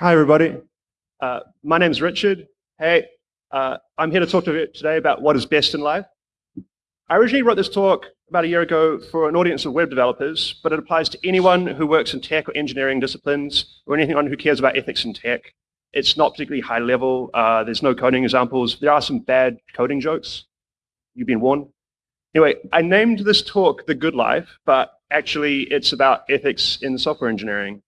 Hi, everybody. Uh, my name's Richard. Hey, uh, I'm here to talk to you today about what is best in life. I originally wrote this talk about a year ago for an audience of web developers, but it applies to anyone who works in tech or engineering disciplines or anyone who cares about ethics in tech. It's not particularly high level. Uh, there's no coding examples. There are some bad coding jokes. You've been warned. Anyway, I named this talk The Good Life, but actually it's about ethics in software engineering.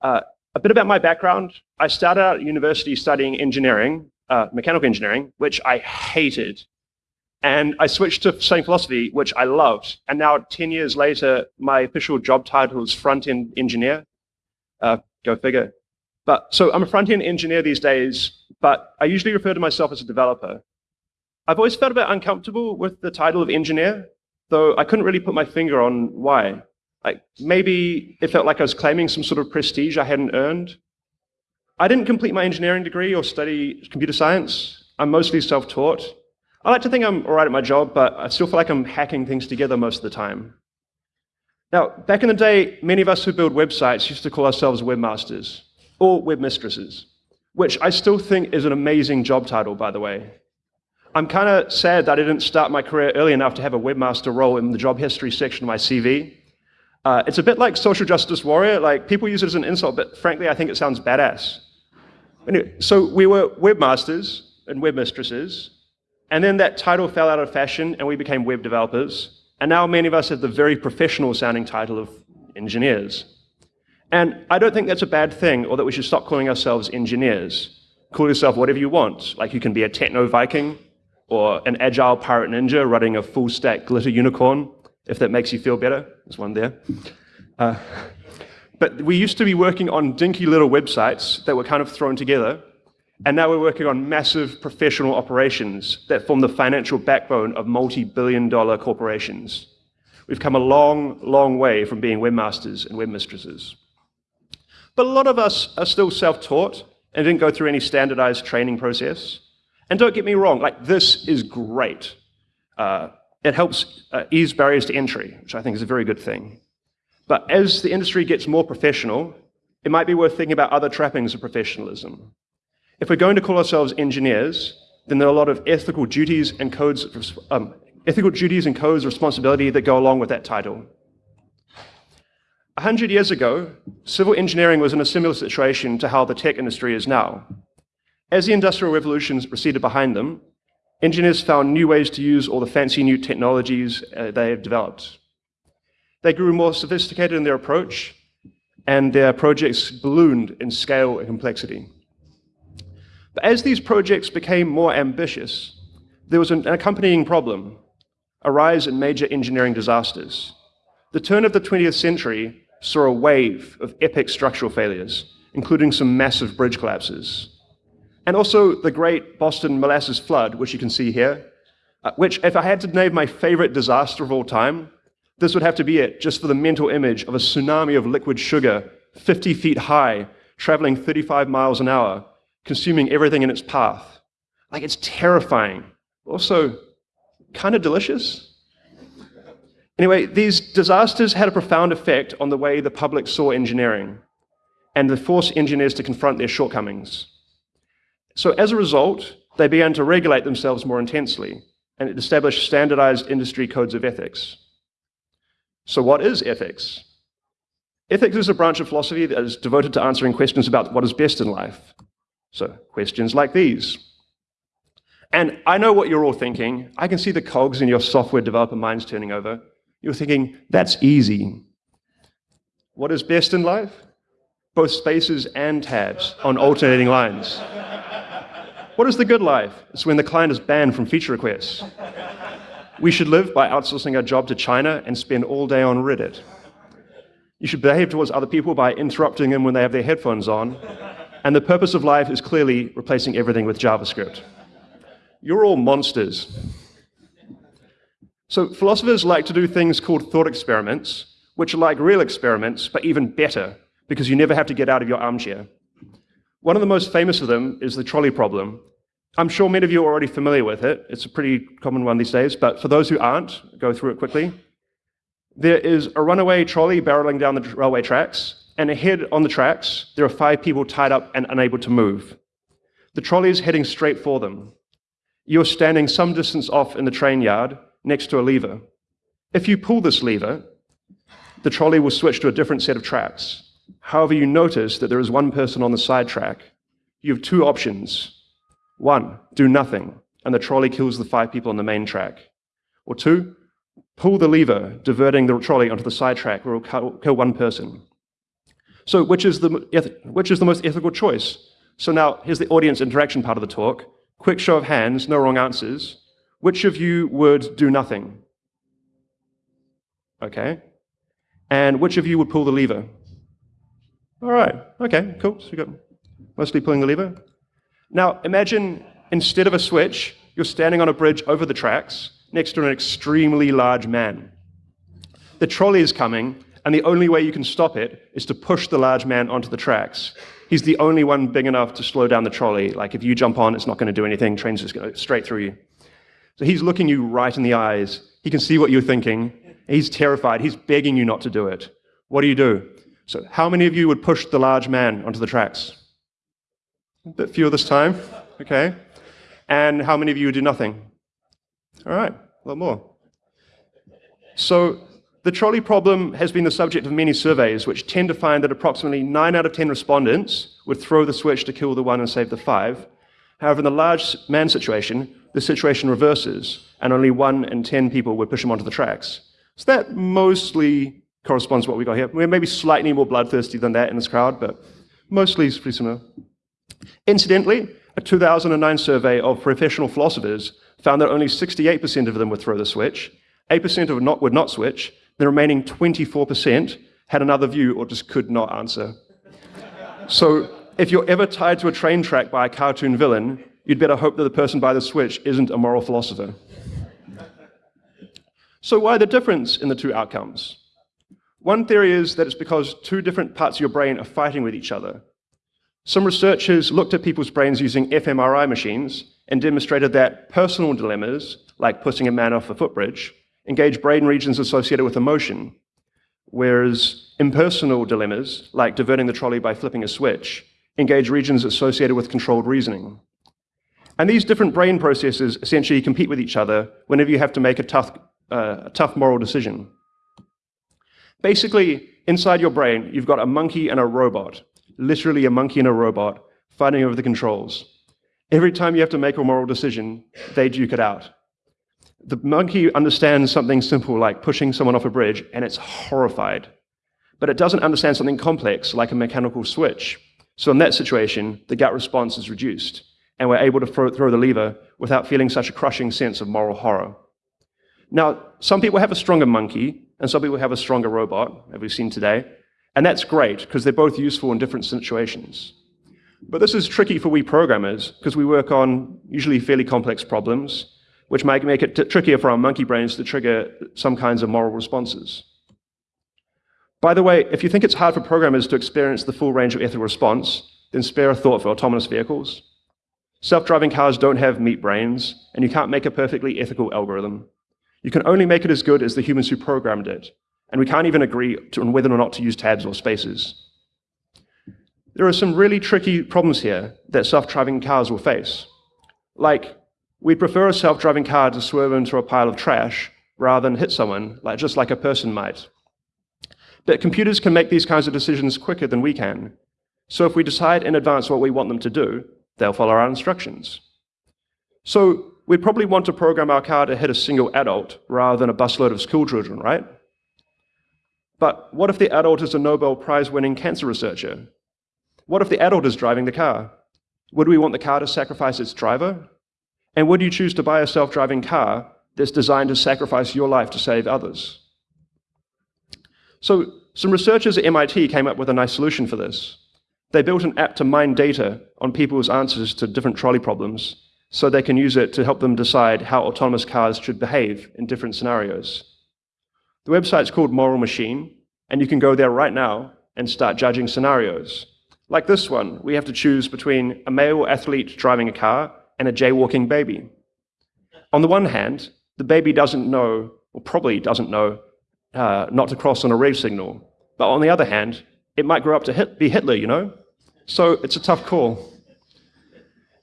Uh, a bit about my background. I started out at university studying engineering, uh, mechanical engineering, which I hated. And I switched to studying philosophy, which I loved. And now 10 years later, my official job title is front-end engineer. Uh, go figure. But so I'm a front-end engineer these days, but I usually refer to myself as a developer. I've always felt a bit uncomfortable with the title of engineer, though I couldn't really put my finger on why. Like maybe it felt like I was claiming some sort of prestige I hadn't earned. I didn't complete my engineering degree or study computer science. I'm mostly self-taught. I like to think I'm all right at my job, but I still feel like I'm hacking things together most of the time. Now, back in the day, many of us who build websites used to call ourselves webmasters or webmistresses, which I still think is an amazing job title, by the way. I'm kind of sad that I didn't start my career early enough to have a webmaster role in the job history section of my CV. Uh, it's a bit like social justice warrior. Like people use it as an insult, but frankly, I think it sounds badass. Anyway, so we were webmasters and webmistresses, and then that title fell out of fashion, and we became web developers. And now many of us have the very professional sounding title of engineers. And I don't think that's a bad thing, or that we should stop calling ourselves engineers. Call yourself whatever you want. Like you can be a techno Viking, or an agile pirate ninja running a full stack glitter unicorn, if that makes you feel better. There's one there. Uh, but we used to be working on dinky little websites that were kind of thrown together, and now we're working on massive professional operations that form the financial backbone of multi-billion dollar corporations. We've come a long, long way from being webmasters and webmistresses. But a lot of us are still self-taught and didn't go through any standardized training process. And don't get me wrong, like this is great. Uh, it helps uh, ease barriers to entry, which I think is a very good thing. But as the industry gets more professional, it might be worth thinking about other trappings of professionalism. If we're going to call ourselves engineers, then there are a lot of ethical duties and codes, um, ethical duties and codes of responsibility that go along with that title. A hundred years ago, civil engineering was in a similar situation to how the tech industry is now. As the industrial revolutions receded behind them, engineers found new ways to use all the fancy new technologies uh, they have developed. They grew more sophisticated in their approach, and their projects ballooned in scale and complexity. But as these projects became more ambitious, there was an accompanying problem, a rise in major engineering disasters. The turn of the 20th century saw a wave of epic structural failures, including some massive bridge collapses. And also the great Boston molasses flood, which you can see here, uh, which if I had to name my favorite disaster of all time, this would have to be it, just for the mental image of a tsunami of liquid sugar, 50 feet high, traveling 35 miles an hour, consuming everything in its path. Like it's terrifying. Also, kind of delicious. Anyway, these disasters had a profound effect on the way the public saw engineering, and forced engineers to confront their shortcomings. So as a result, they began to regulate themselves more intensely and established standardized industry codes of ethics. So what is ethics? Ethics is a branch of philosophy that is devoted to answering questions about what is best in life. So questions like these. And I know what you're all thinking. I can see the cogs in your software developer minds turning over. You're thinking, that's easy. What is best in life? Both spaces and tabs on alternating lines. What is the good life? It's when the client is banned from feature requests. We should live by outsourcing our job to China and spend all day on Reddit. You should behave towards other people by interrupting them when they have their headphones on. And the purpose of life is clearly replacing everything with JavaScript. You're all monsters. So philosophers like to do things called thought experiments, which are like real experiments, but even better, because you never have to get out of your armchair. One of the most famous of them is the trolley problem. I'm sure many of you are already familiar with it. It's a pretty common one these days, but for those who aren't, go through it quickly. There is a runaway trolley barreling down the railway tracks, and ahead on the tracks, there are five people tied up and unable to move. The trolley is heading straight for them. You're standing some distance off in the train yard next to a lever. If you pull this lever, the trolley will switch to a different set of tracks. However, you notice that there is one person on the side track. You have two options. One, do nothing, and the trolley kills the five people on the main track. Or two, pull the lever, diverting the trolley onto the side track where it will kill one person. So which is, the, which is the most ethical choice? So now here's the audience interaction part of the talk. Quick show of hands, no wrong answers. Which of you would do nothing? Okay. And which of you would pull the lever? All right. Okay, cool. So we got mostly pulling the lever. Now imagine instead of a switch, you're standing on a bridge over the tracks next to an extremely large man. The trolley is coming, and the only way you can stop it is to push the large man onto the tracks. He's the only one big enough to slow down the trolley. Like if you jump on, it's not going to do anything. Train's just going straight through you. So he's looking you right in the eyes. He can see what you're thinking. He's terrified. He's begging you not to do it. What do you do? So how many of you would push the large man onto the tracks? A bit fewer this time. Okay. And how many of you would do nothing? All right, a lot more. So the trolley problem has been the subject of many surveys, which tend to find that approximately 9 out of 10 respondents would throw the switch to kill the one and save the five. However, in the large man situation, the situation reverses, and only 1 in 10 people would push him onto the tracks. So that mostly corresponds to what we got here. We're maybe slightly more bloodthirsty than that in this crowd, but mostly pretty similar. Incidentally, a 2009 survey of professional philosophers found that only 68% of them would throw the switch, 8% of not, would not switch, the remaining 24% had another view or just could not answer. so if you're ever tied to a train track by a cartoon villain, you'd better hope that the person by the switch isn't a moral philosopher. so why the difference in the two outcomes? One theory is that it's because two different parts of your brain are fighting with each other. Some researchers looked at people's brains using fMRI machines and demonstrated that personal dilemmas, like pushing a man off a footbridge, engage brain regions associated with emotion, whereas impersonal dilemmas, like diverting the trolley by flipping a switch, engage regions associated with controlled reasoning. And these different brain processes essentially compete with each other whenever you have to make a tough, uh, a tough moral decision. Basically, inside your brain, you've got a monkey and a robot, literally a monkey and a robot, fighting over the controls. Every time you have to make a moral decision, they duke it out. The monkey understands something simple like pushing someone off a bridge, and it's horrified. But it doesn't understand something complex like a mechanical switch. So in that situation, the gut response is reduced, and we're able to throw the lever without feeling such a crushing sense of moral horror. Now, some people have a stronger monkey, and some people have a stronger robot, as we've seen today, and that's great, because they're both useful in different situations. But this is tricky for we programmers because we work on usually fairly complex problems, which might make it trickier for our monkey brains to trigger some kinds of moral responses. By the way, if you think it's hard for programmers to experience the full range of ethical response, then spare a thought for autonomous vehicles. Self-driving cars don't have meat brains, and you can't make a perfectly ethical algorithm. You can only make it as good as the humans who programmed it, and we can't even agree on whether or not to use tabs or spaces. There are some really tricky problems here that self-driving cars will face. Like, we'd prefer a self-driving car to swerve into a pile of trash rather than hit someone, like, just like a person might. But computers can make these kinds of decisions quicker than we can. So if we decide in advance what we want them to do, they'll follow our instructions. So we'd probably want to program our car to hit a single adult rather than a busload of schoolchildren, right? But what if the adult is a Nobel Prize-winning cancer researcher what if the adult is driving the car? Would we want the car to sacrifice its driver? And would you choose to buy a self-driving car that's designed to sacrifice your life to save others? So some researchers at MIT came up with a nice solution for this. They built an app to mine data on people's answers to different trolley problems so they can use it to help them decide how autonomous cars should behave in different scenarios. The website's called Moral Machine, and you can go there right now and start judging scenarios. Like this one, we have to choose between a male athlete driving a car and a jaywalking baby. On the one hand, the baby doesn't know, or probably doesn't know, uh, not to cross on a red signal. But on the other hand, it might grow up to hit, be Hitler, you know? So it's a tough call.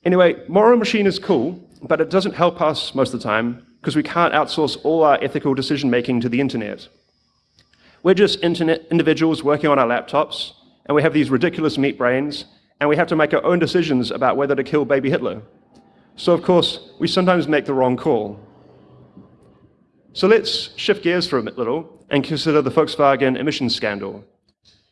Anyway, Moral Machine is cool, but it doesn't help us most of the time because we can't outsource all our ethical decision making to the internet. We're just internet individuals working on our laptops, and we have these ridiculous meat brains, and we have to make our own decisions about whether to kill baby Hitler. So, of course, we sometimes make the wrong call. So let's shift gears for a little and consider the Volkswagen emissions scandal.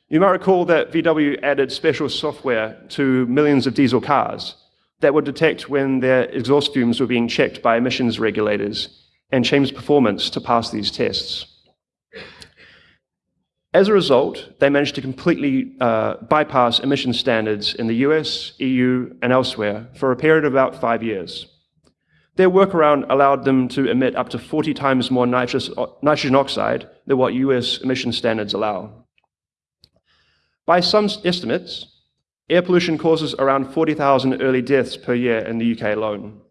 You might recall that VW added special software to millions of diesel cars that would detect when their exhaust fumes were being checked by emissions regulators and change performance to pass these tests. As a result, they managed to completely uh, bypass emission standards in the US, EU, and elsewhere for a period of about five years. Their workaround allowed them to emit up to 40 times more nitrous, nitrogen oxide than what US emission standards allow. By some estimates, air pollution causes around 40,000 early deaths per year in the UK alone.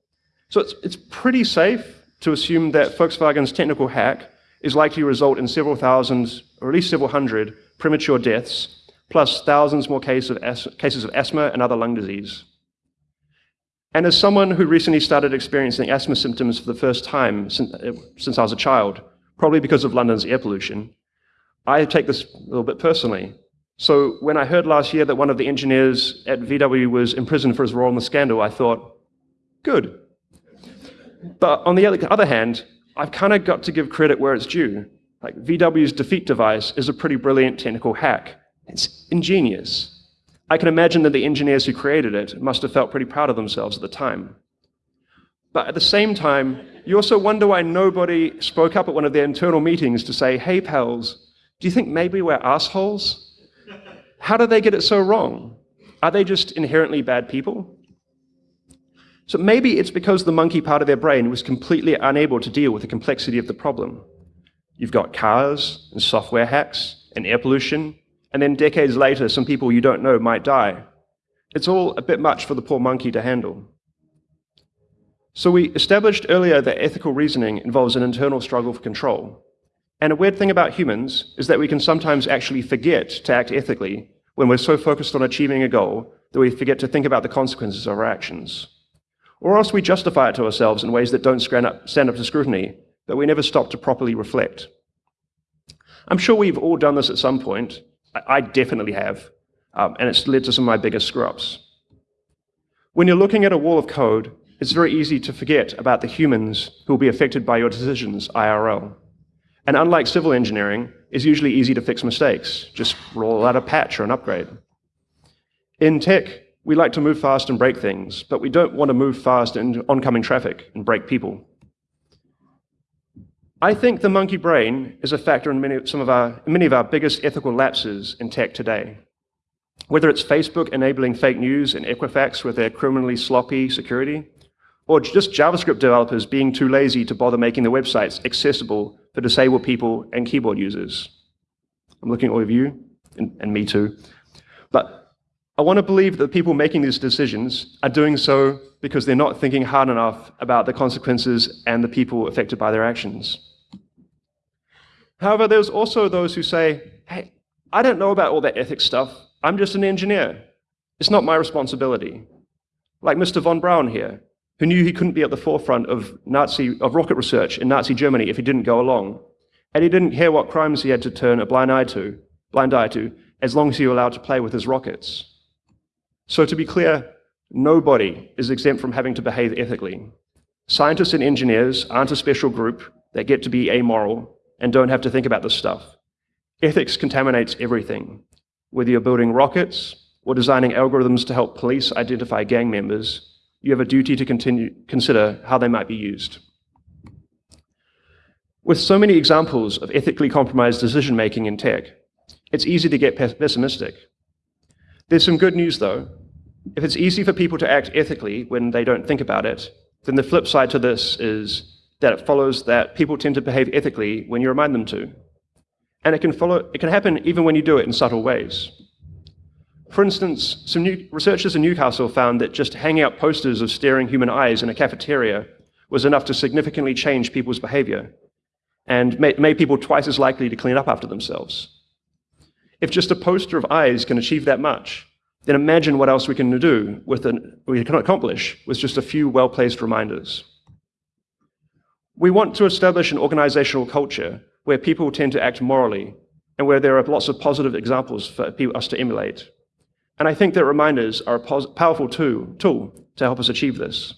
So it's, it's pretty safe to assume that Volkswagen's technical hack is likely to result in several thousand, or at least several hundred, premature deaths, plus thousands more cases of, cases of asthma and other lung disease. And as someone who recently started experiencing asthma symptoms for the first time since, eh, since I was a child, probably because of London's air pollution, I take this a little bit personally. So when I heard last year that one of the engineers at VW was imprisoned for his role in the scandal, I thought, good. But on the other hand, I've kind of got to give credit where it's due. Like VW's defeat device is a pretty brilliant technical hack. It's ingenious. I can imagine that the engineers who created it must have felt pretty proud of themselves at the time. But at the same time, you also wonder why nobody spoke up at one of their internal meetings to say, hey, pals, do you think maybe we're assholes? How do they get it so wrong? Are they just inherently bad people? So maybe it's because the monkey part of their brain was completely unable to deal with the complexity of the problem. You've got cars and software hacks and air pollution, and then decades later, some people you don't know might die. It's all a bit much for the poor monkey to handle. So we established earlier that ethical reasoning involves an internal struggle for control. And a weird thing about humans is that we can sometimes actually forget to act ethically when we're so focused on achieving a goal that we forget to think about the consequences of our actions. Or else we justify it to ourselves in ways that don't stand up, stand up to scrutiny, but we never stop to properly reflect. I'm sure we've all done this at some point. I, definitely have, um, and it's led to some of my biggest screw-ups. When you're looking at a wall of code, it's very easy to forget about the humans who will be affected by your decisions IRL. And unlike civil engineering, it's usually easy to fix mistakes. Just roll out a patch or an upgrade. In tech, we like to move fast and break things, but we don't want to move fast in oncoming traffic and break people. I think the monkey brain is a factor in many, some of our, many of our biggest ethical lapses in tech today. Whether it's Facebook enabling fake news and Equifax with their criminally sloppy security, or just JavaScript developers being too lazy to bother making their websites accessible for disabled people and keyboard users. I'm looking at all of you, and, and me too. But I want to believe that the people making these decisions are doing so because they're not thinking hard enough about the consequences and the people affected by their actions. However, there's also those who say, hey, I don't know about all that ethics stuff. I'm just an engineer. It's not my responsibility. Like Mr. von Braun here who knew he couldn't be at the forefront of Nazi of rocket research in Nazi Germany if he didn't go along. And he didn't care what crimes he had to turn a blind eye to, blind eye to, as long as he was allowed to play with his rockets. So to be clear, nobody is exempt from having to behave ethically. Scientists and engineers aren't a special group that get to be amoral and don't have to think about this stuff. Ethics contaminates everything. Whether you're building rockets or designing algorithms to help police identify gang members, you have a duty to continue, consider how they might be used. With so many examples of ethically compromised decision-making in tech, it's easy to get pessimistic. There's some good news, though. If it's easy for people to act ethically when they don't think about it, then the flip side to this is that it follows that people tend to behave ethically when you remind them to. And it can, follow, it can happen even when you do it in subtle ways. For instance, some new researchers in Newcastle found that just hanging out posters of staring human eyes in a cafeteria was enough to significantly change people's behavior and made, made people twice as likely to clean up after themselves. If just a poster of eyes can achieve that much, then imagine what else we can do with an, we can accomplish with just a few well-placed reminders. We want to establish an organizational culture where people tend to act morally and where there are lots of positive examples for us to emulate. And I think that reminders are a powerful tool, tool to help us achieve this.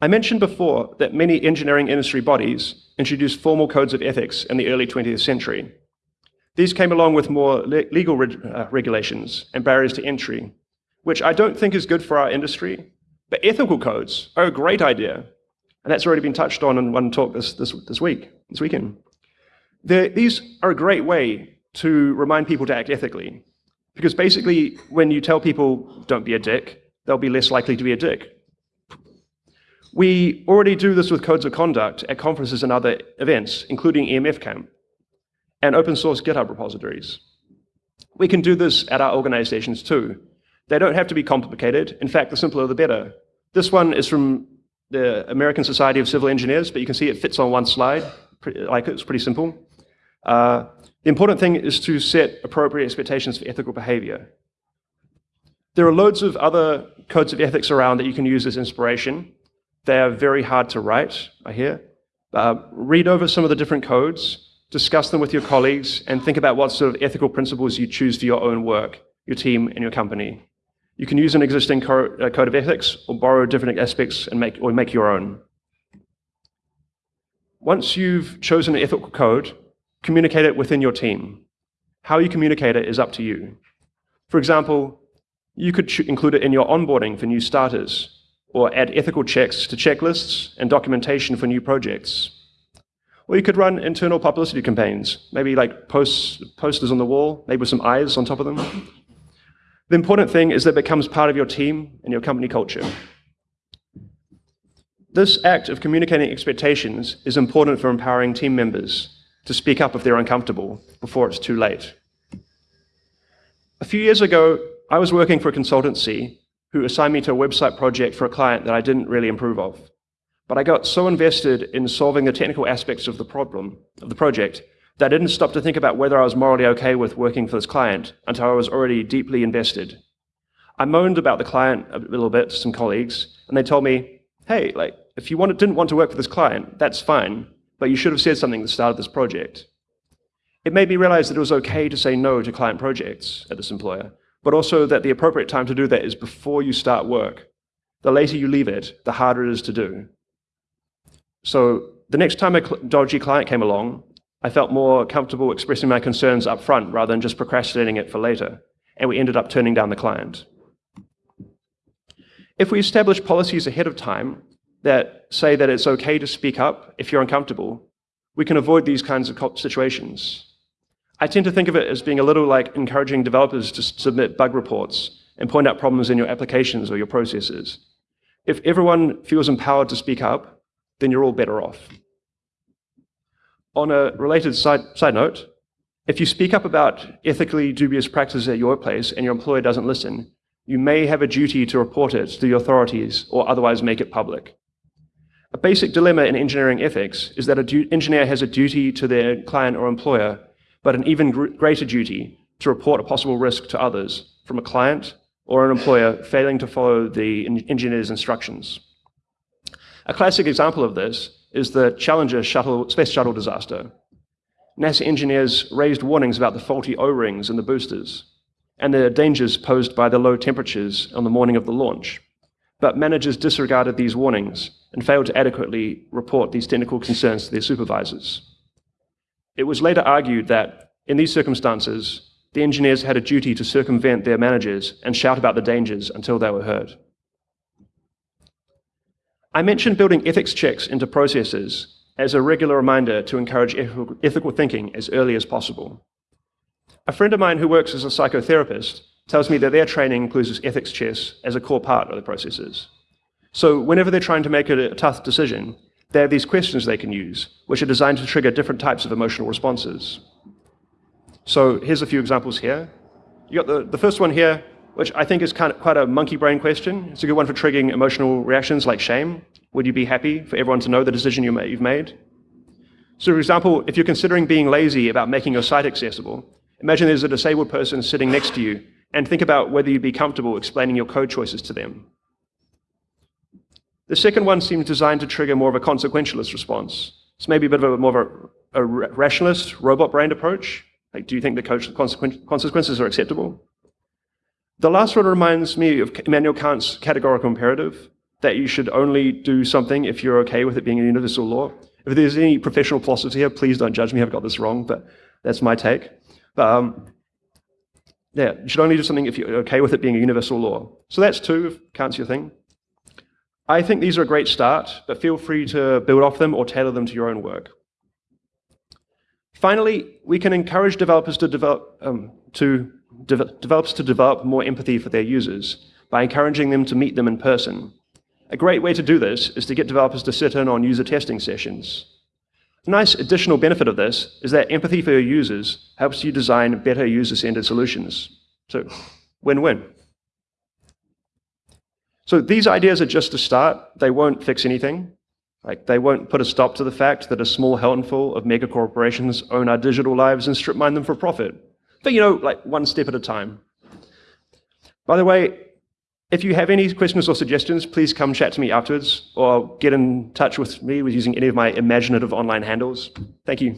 I mentioned before that many engineering industry bodies introduced formal codes of ethics in the early 20th century. These came along with more le legal uh, regulations and barriers to entry, which I don't think is good for our industry, but ethical codes are a great idea. And that's already been touched on in one talk this, this, this week, this weekend. They're, these are a great way to remind people to act ethically. Because basically, when you tell people, don't be a dick, they'll be less likely to be a dick. We already do this with codes of conduct at conferences and other events, including EMF Camp and open source GitHub repositories. We can do this at our organizations too. They don't have to be complicated. In fact, the simpler the better. This one is from the American Society of Civil Engineers, but you can see it fits on one slide. Like it's pretty simple. Uh, the important thing is to set appropriate expectations for ethical behavior. There are loads of other codes of ethics around that you can use as inspiration. They are very hard to write, I hear. Uh, read over some of the different codes, discuss them with your colleagues, and think about what sort of ethical principles you choose for your own work, your team, and your company. You can use an existing co uh, code of ethics or borrow different aspects and make, or make your own. Once you've chosen an ethical code, communicate it within your team. How you communicate it is up to you. For example, you could include it in your onboarding for new starters, or add ethical checks to checklists and documentation for new projects. Or you could run internal publicity campaigns, maybe like posts, posters on the wall, maybe with some eyes on top of them. the important thing is that it becomes part of your team and your company culture. This act of communicating expectations is important for empowering team members to speak up if they're uncomfortable before it's too late. A few years ago, I was working for a consultancy who assigned me to a website project for a client that I didn't really improve of. But I got so invested in solving the technical aspects of the problem, of the project, that I didn't stop to think about whether I was morally okay with working for this client until I was already deeply invested. I moaned about the client a little bit to some colleagues, and they told me, hey, like, if you wanted, didn't want to work for this client, that's fine, but you should have said something at the start of this project. It made me realize that it was okay to say no to client projects at this employer, but also that the appropriate time to do that is before you start work. The later you leave it, the harder it is to do. So the next time a dodgy client came along, I felt more comfortable expressing my concerns up front rather than just procrastinating it for later, and we ended up turning down the client. If we establish policies ahead of time that say that it's okay to speak up if you're uncomfortable, we can avoid these kinds of situations. I tend to think of it as being a little like encouraging developers to submit bug reports and point out problems in your applications or your processes. If everyone feels empowered to speak up, then you're all better off. On a related side, side note, if you speak up about ethically dubious practices at your workplace and your employer doesn't listen, you may have a duty to report it to the authorities or otherwise make it public. A basic dilemma in engineering ethics is that an engineer has a duty to their client or employer but an even greater duty to report a possible risk to others from a client or an employer failing to follow the engineer's instructions. A classic example of this is the Challenger shuttle, space shuttle disaster. NASA engineers raised warnings about the faulty O-rings in the boosters and the dangers posed by the low temperatures on the morning of the launch. But managers disregarded these warnings and failed to adequately report these technical concerns to their supervisors. It was later argued that, in these circumstances, the engineers had a duty to circumvent their managers and shout about the dangers until they were heard. I mentioned building ethics checks into processes as a regular reminder to encourage ethical thinking as early as possible. A friend of mine who works as a psychotherapist tells me that their training includes ethics checks as a core part of the processes. So whenever they're trying to make a tough decision, they have these questions they can use, which are designed to trigger different types of emotional responses. So here's a few examples here. You got the, the first one here, which I think is kind of quite a monkey brain question. It's a good one for triggering emotional reactions like shame. Would you be happy for everyone to know the decision you you've made? So for example, if you're considering being lazy about making your site accessible, imagine there's a disabled person sitting next to you and think about whether you'd be comfortable explaining your code choices to them. The second one seems designed to trigger more of a consequentialist response. It's maybe a bit of a more of a, a rationalist, robot-brained approach. Like, do you think the consequences are acceptable? The last one reminds me of Immanuel Kant's categorical imperative, that you should only do something if you're okay with it being a universal law. If there's any professional philosophers here, please don't judge me, I've got this wrong, but that's my take. But um, yeah, you should only do something if you're okay with it being a universal law. So that's two, if Kant's your thing. I think these are a great start, but feel free to build off them or tailor them to your own work. Finally, we can encourage developers to develop, um, to de developers to develop more empathy for their users by encouraging them to meet them in person. A great way to do this is to get developers to sit in on user testing sessions. A nice additional benefit of this is that empathy for your users helps you design better user-centered solutions. So, win-win. So these ideas are just a start. They won't fix anything. Like they won't put a stop to the fact that a small handful of mega corporations own our digital lives and strip mine them for profit. But you know, like one step at a time. By the way, if you have any questions or suggestions, please come chat to me afterwards or get in touch with me with using any of my imaginative online handles. Thank you.